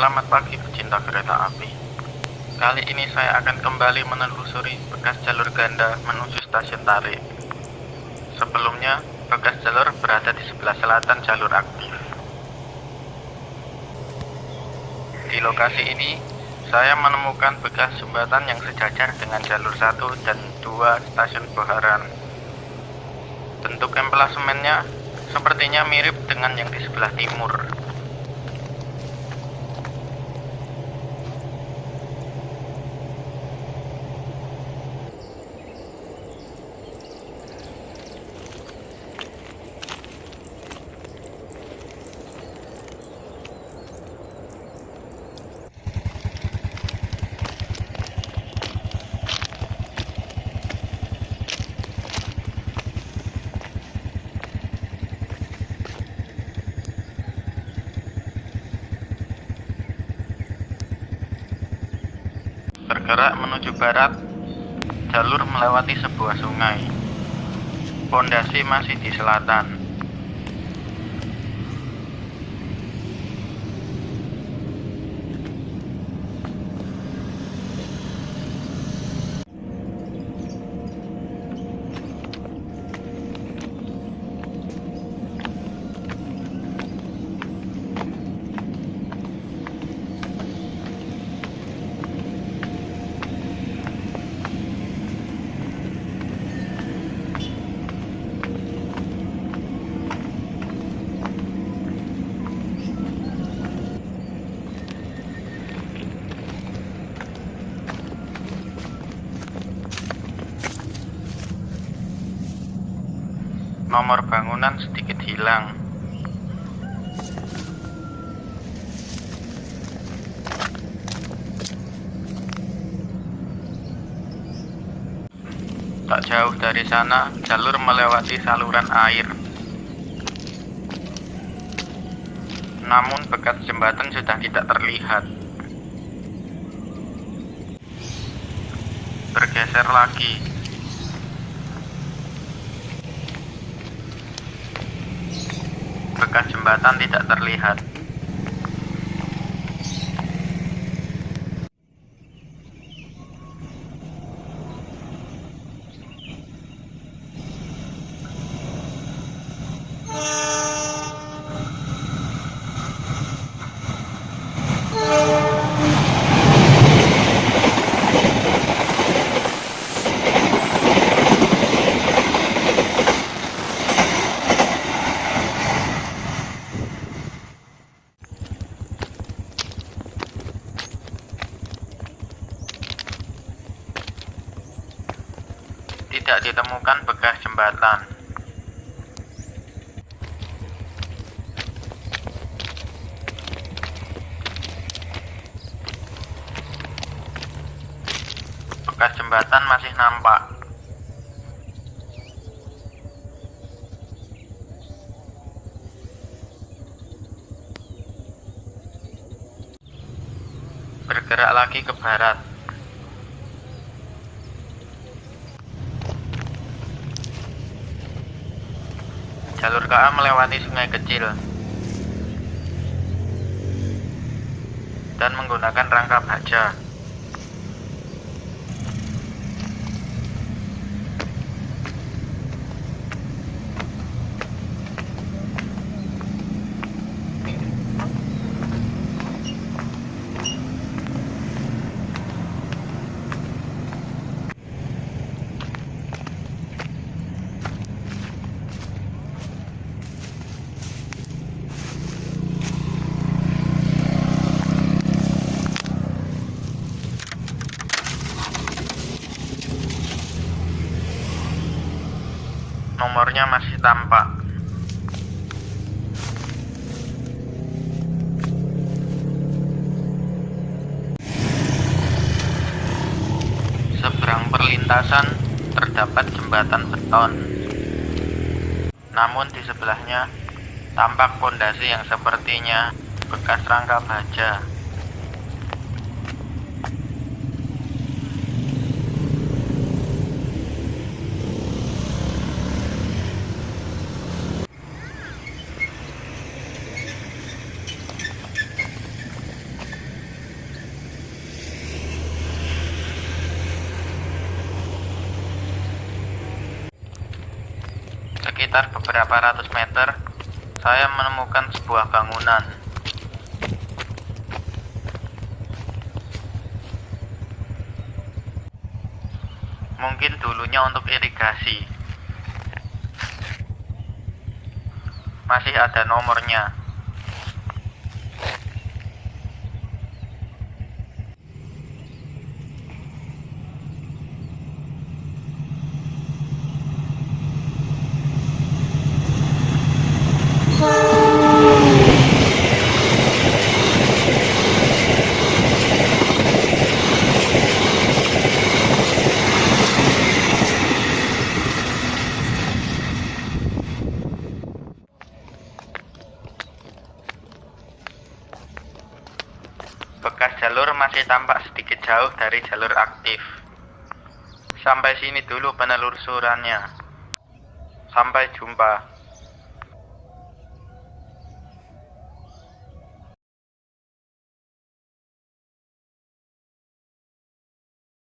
Selamat pagi pecinta kereta api. Kali ini saya akan kembali menelusuri bekas jalur ganda menuju stasiun Tarik. Sebelumnya, bekas jalur berada di sebelah selatan jalur aktif. Di lokasi ini, saya menemukan bekas jembatan yang sejajar dengan jalur 1 dan 2 stasiun Boharan. Bentuk emplasemennya sepertinya mirip dengan yang di sebelah timur. Bergerak menuju barat, jalur melewati sebuah sungai. Pondasi masih di selatan. Nomor bangunan sedikit hilang. Tak jauh dari sana, jalur melewati saluran air. Namun bekas jembatan sudah tidak terlihat. Bergeser lagi. Bekas jembatan tidak terlihat. Tidak ditemukan bekas jembatan. Bekas jembatan masih nampak. Bergerak lagi ke barat. Jalur KA melewati sungai kecil dan menggunakan rangka baja. Nomornya masih tampak. Seberang perlintasan terdapat jembatan beton. Namun di sebelahnya tampak pondasi yang sepertinya bekas rangka baja. Sekitar beberapa ratus meter, saya menemukan sebuah bangunan. Mungkin dulunya untuk irigasi. Masih ada nomornya. Bekas jalur masih tampak sedikit jauh dari jalur aktif. Sampai sini dulu penelusurannya. Sampai jumpa.